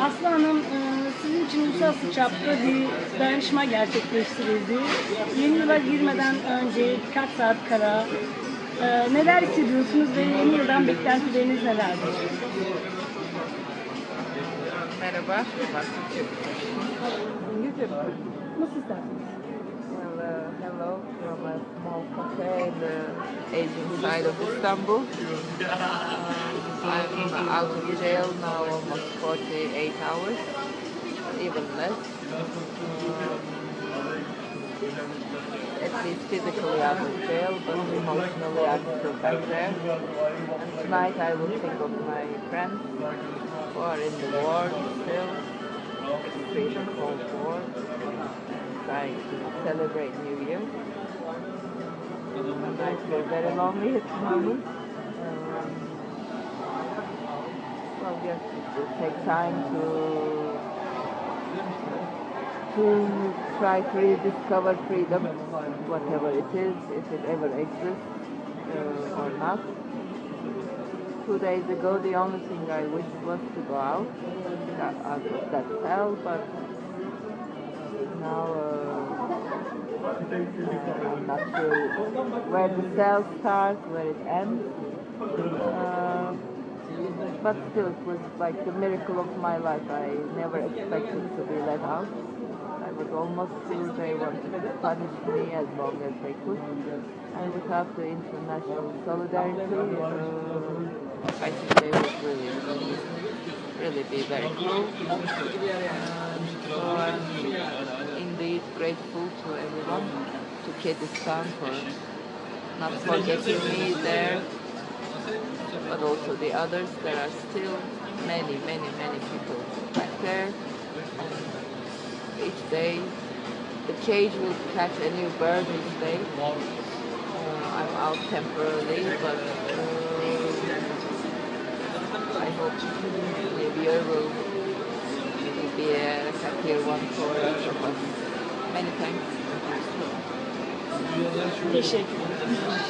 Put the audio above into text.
Aslı Hanım, e, sizin için uluslararası çapta bir dayanışma gerçekleştirildi. Yeni yıla girmeden önce birkaç saat kara. E, neler hissediyorsunuz ve yeni yıldan beklentileriniz nelerdir? Merhaba. Nasıl istersiniz? Well, hello from a small cafe in the Asian side of Istanbul. I'm out of jail now almost 48 hours, even less. Um, at least physically out of jail, but emotionally I'm still back there. And tonight I will think of my friends who are in the war still, extreme Cold War, trying to celebrate New Year. And I feel very lonely at the moment. Um, will take time to to try to rediscover freedom, whatever it is, if it ever exists uh, or not. Two days ago, the only thing I wished was to go out, out of that cell, but now uh, I'm not sure where the cell starts, where it ends. Uh, but still, it was like the miracle of my life. I never expected to be let out. I was almost sure they wanted to punish me as long as they could. And without the international solidarity, uh, I think they would really, really be very cruel. So I'm indeed grateful to everyone, to Kyrgyzstan for not forgetting me there, but also the others. There are still many, many, many people back there. Each day, the cage will catch a new bird each day. Uh, I'm out temporarily, but uh, I hope New Year will, be a happier one for each of us. Many thanks. Teşekkür ederim.